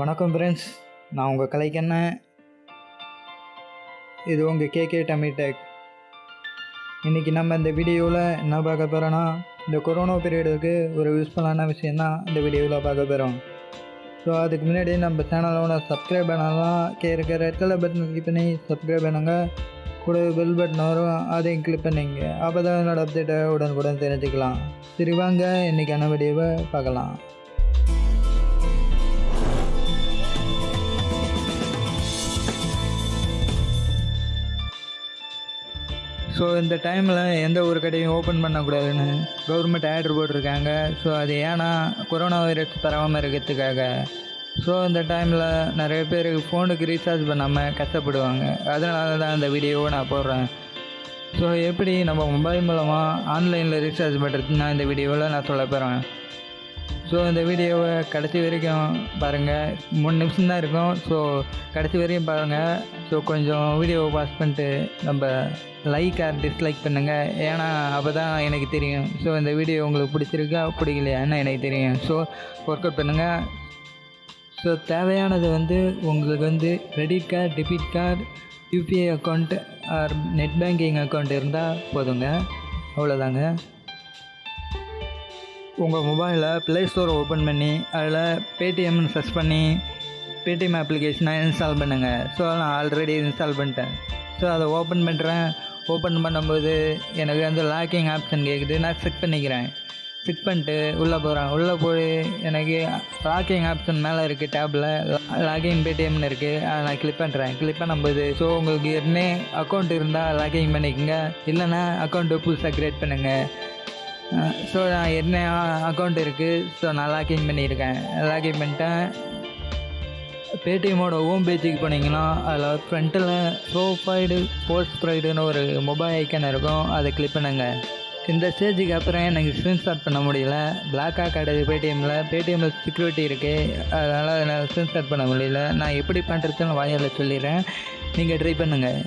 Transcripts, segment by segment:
வணக்கம் ஃப்ரெண்ட்ஸ் நான் உங்கள் கலைக்கண்ணன் இது உங்கள் கேகே டமிடெக் இன்றைக்கி நம்ம இந்த வீடியோவில் என்ன பார்க்க போகிறோன்னா இந்த கொரோனா பீரியடுக்கு ஒரு யூஸ்ஃபுல்லான விஷயந்தான் இந்த வீடியோவில் பார்க்க போகிறோம் ஸோ அதுக்கு முன்னாடி நம்ம சேனலோட சப்ஸ்கிரைப் பண்ணலாம் கே இருக்கிற ரெட் கலர் பட்டன் கிளிக் பண்ணி சப்ஸ்கிரைப் பண்ணுங்க. கூட பெல் பட்டன் வரும் அதையும் கிளிக் பண்ணிங்க. அப்போ தான் என்னோடய அப்டேட்டை உடனுக்குடன் தெரிஞ்சுக்கலாம். சரி வாங்க இன்றைக்கான வீடியோவை பார்க்கலாம். ஸோ இந்த டைமில் எந்த ஒரு கடையும் ஓப்பன் பண்ணக்கூடாதுன்னு கவர்மெண்ட் ஆர்டர் போட்டிருக்காங்க. ஸோ அது ஏன்னா கொரோனா வைரஸ் பரவாமல் இருக்கிறதுக்காக. ஸோ இந்த டைமில் நிறைய பேர் ஃபோனுக்கு ரீசார்ஜ் பண்ணாமல் கஷ்டப்படுவாங்க. அதனால தான் இந்த வீடியோவை நான் போடுறேன். ஸோ எப்படி நம்ம மொபைல் மூலமாக ஆன்லைனில் ரீசார்ஜ் பண்ணுறதுன்னு நான் இந்த வீடியோவில் நான் சொல்ல போகிறேன் ஸோ இந்த வீடியோவை கடைசி வரைக்கும் பாருங்கள் மூணு நிமிஷம் தான் இருக்கும். ஸோ கடைசி வரையும் பாருங்கள் ஸோ கொஞ்சம் வீடியோவை பாஸ் பண்ணிட்டு நம்ம லைக் ஆர் டிஸ்லைக் பண்ணுங்கள் ஏன்னா அப்போ தான் எனக்கு தெரியும். ஸோ இந்த வீடியோ உங்களுக்கு பிடிச்சிருக்கா பிடிக்கலையான்னு எனக்கு தெரியும். ஸோ ஒர்க் அவுட் பண்ணுங்கள் ஸோ தேவையானது வந்து உங்களுக்கு வந்து credit card debit card UPI account or net banking account இருந்தால் போதுங்க. அவ்வளோதாங்க உங்கள் மொபைலில் ப்ளே ஸ்டோரை ஓப்பன் பண்ணி அதில் பேடிஎம்னு சர்ச் பண்ணி பேடிஎம் அப்ளிகேஷனை இன்ஸ்டால் பண்ணுங்கள் ஸோ நான் ஆல்ரெடி இன்ஸ்டால் பண்ணிட்டேன். ஸோ அதை ஓப்பன் பண்ணுறேன் ஓப்பன் பண்ணும்போது எனக்கு வந்து லாக்கிங் ஆப்ஷன் கேட்குது நான் செக் பண்ணிக்கிறேன். செக் பண்ணிட்டு உள்ளே போகிறேன் உள்ளே போய் எனக்கு லாக்கிங் ஆப்ஷன் மேலே இருக்குது டேப்பில் லாகிங் பேடிஎம்னு இருக்குது அதை நான் கிளிக் பண்ணுறேன் கிளிக் பண்ணும்போது ஸோ உங்களுக்கு ஏற்கனவே அக்கௌண்ட் இருந்தால் லாக்கிங் பண்ணிக்கோங்க. இல்லைன்னா அக்கௌண்ட்டு புதுசாக க்ரியேட் பண்ணுங்கள் ஸோ நான் என்ன அக்கௌண்ட் இருக்குது ஸோ நான் லாக்இன் பண்ணியிருக்கேன். லாக்இன் பண்ணிட்டேன். பேடிஎம்மோட ஹோம் பேஜுக்கு போனீங்கன்னா அதில் ஃப்ரண்ட்டில் ப்ரோஃபைடு போஸ்ட் ப்ரைடுன்னு ஒரு மொபைல் ஐக்கன் இருக்கும். அதை கிளிக் பண்ணுங்க. இந்த ஸ்டேஜுக்கு அப்புறம் எனக்கு ஸ்க்ரீன்ஷாட் பண்ண முடியல. பிளாக்காக கிடையாது பேடிஎம்மில் பேடிஎம்மில் செக்யூரிட்டி இருக்குது அதனால் என்னால் ஸ்க்ரீன்ஷாட் பண்ண முடியல. நான் எப்படி பண்ணுறதுன்னு வாயால் சொல்லிடுறேன். நீங்கள் ட்ரை பண்ணுங்கள்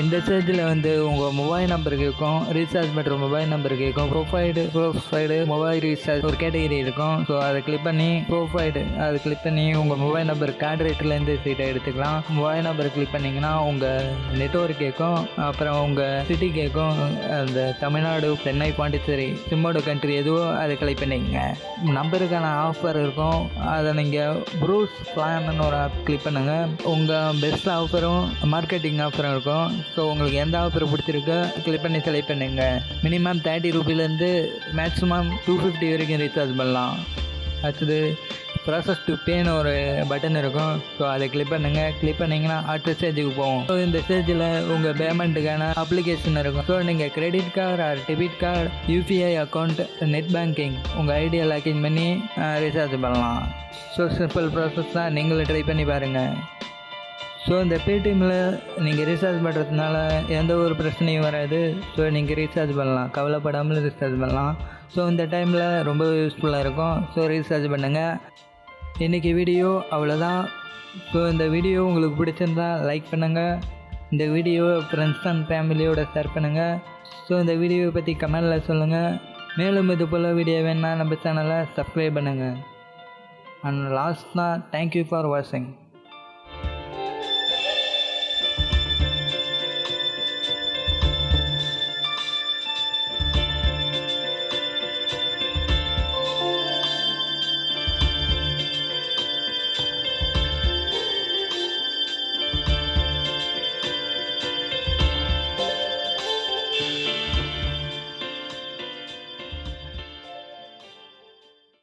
இந்த ஸ்டேஜில் வந்து உங்கள் மொபைல் நம்பர் கேட்கும் ரீசார்ஜ் பண்ணுற மொபைல் நம்பர் கேட்கும் ப்ரொஃபைடு ப்ரொஃபைடு மொபைல் ரீசார்ஜ் ஒரு கேட்டகரி இருக்கும். ஸோ அதை கிளிக் பண்ணி ப்ரொஃபைடு அதை கிளிக் பண்ணி உங்கள் மொபைல் நம்பர் கார்டு ரேட்லேருந்து சீட்டை எடுத்துக்கலாம். மொபைல் நம்பர் கிளிக் பண்ணிங்கன்னா உங்கள் நெட்ஒர்க் கேட்கும் அப்புறம் உங்கள் சிட்டி கேட்கும் அந்த தமிழ்நாடு சென்னை பாண்டிச்சேரி சிம்மோட கண்ட்ரி எதுவோ அதை கிளிக் பண்ணிக்கங்க. நம்பருக்கான ஆஃபர் இருக்கும். அதை நீங்கள் ப்ரூஸ் பிளான்னு ஒரு ஆப் கிளிக் பண்ணுங்கள் உங்கள் பெஸ்ட் ஆஃபரும் மார்க்கெட்டிங் ஆஃபரும் இருக்கும். ஸோ உங்களுக்கு எந்த ஆஃபர் பிடிச்சிருக்கோ கிளிக் பண்ணி செலக்ட் பண்ணுங்க. மினிமம் தேர்ட்டி ருபீலேருந்து மேக்ஸிமம் டூ ஃபிஃப்டி வரைக்கும் ரீசார்ஜ் பண்ணலாம். அடுத்தது ப்ராசஸ் டு பேன்னு ஒரு பட்டன் இருக்கும். ஸோ அதை கிளிக் பண்ணுங்கள் கிளிக் பண்ணிங்கன்னா அடுத்த ஸ்டேஜுக்கு போகும் ஸோ இந்த ஸ்டேஜில் உங்கள் பேமெண்ட்டுக்கான அப்ளிகேஷன் இருக்கும். ஸோ நீங்கள் credit card or debit card UPI account net banking உங்கள் ஐடியா லாக்கின் பண்ணி ரீசார்ஜ் பண்ணலாம். ஸோ சிம்பிள் ப்ராசஸ் தான். நீங்களும் ட்ரை பண்ணி பாருங்கள் ஸோ இந்த பேடிஎம்மில் நீங்கள் ரீசார்ஜ் பண்ணுறதுனால எந்த ஒரு பிரச்சனையும் வராது. ஸோ நீங்கள் ரீசார்ஜ் பண்ணலாம். கவலைப்படாமல் ரீசார்ஜ் பண்ணலாம். ஸோ இந்த டைமில் ரொம்ப யூஸ்ஃபுல்லாக இருக்கும். ஸோ ரீசார்ஜ் பண்ணுங்கள் இன்றைக்கி வீடியோ அவ்வளோதான் ஸோ இந்த வீடியோ உங்களுக்கு பிடிச்சிருந்தா லைக் பண்ணுங்கள் இந்த வீடியோ ஃப்ரெண்ட்ஸ் அண்ட் ஃபேமிலியோட ஷேர் பண்ணுங்கள் ஸோ இந்த வீடியோவை பற்றி கமெண்டில் சொல்லுங்கள் மேலும் இது போல் வீடியோ வேணால் நம்ம சேனலை சப்ஸ்கிரைப் பண்ணுங்கள் அண்ட் லாஸ்ட் தான் தேங்க்யூ ஃபார் வாட்சிங்